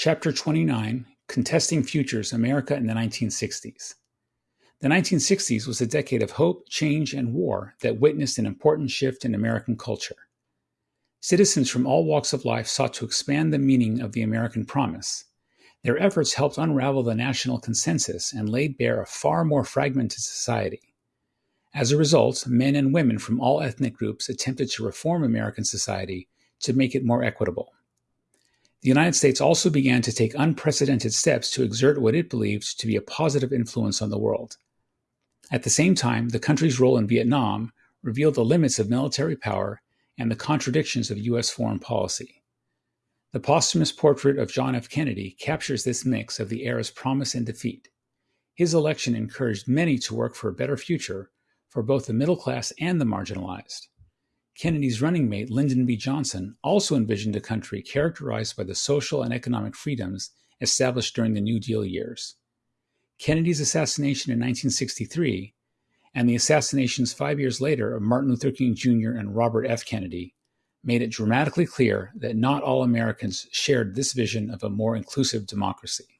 Chapter 29 Contesting Futures America in the 1960s. The 1960s was a decade of hope, change, and war that witnessed an important shift in American culture. Citizens from all walks of life sought to expand the meaning of the American promise. Their efforts helped unravel the national consensus and laid bare a far more fragmented society. As a result, men and women from all ethnic groups attempted to reform American society to make it more equitable. The United States also began to take unprecedented steps to exert what it believed to be a positive influence on the world. At the same time, the country's role in Vietnam revealed the limits of military power and the contradictions of U.S. foreign policy. The posthumous portrait of John F. Kennedy captures this mix of the era's promise and defeat. His election encouraged many to work for a better future for both the middle class and the marginalized. Kennedy's running mate, Lyndon B. Johnson, also envisioned a country characterized by the social and economic freedoms established during the New Deal years. Kennedy's assassination in 1963 and the assassinations five years later of Martin Luther King Jr. and Robert F. Kennedy made it dramatically clear that not all Americans shared this vision of a more inclusive democracy.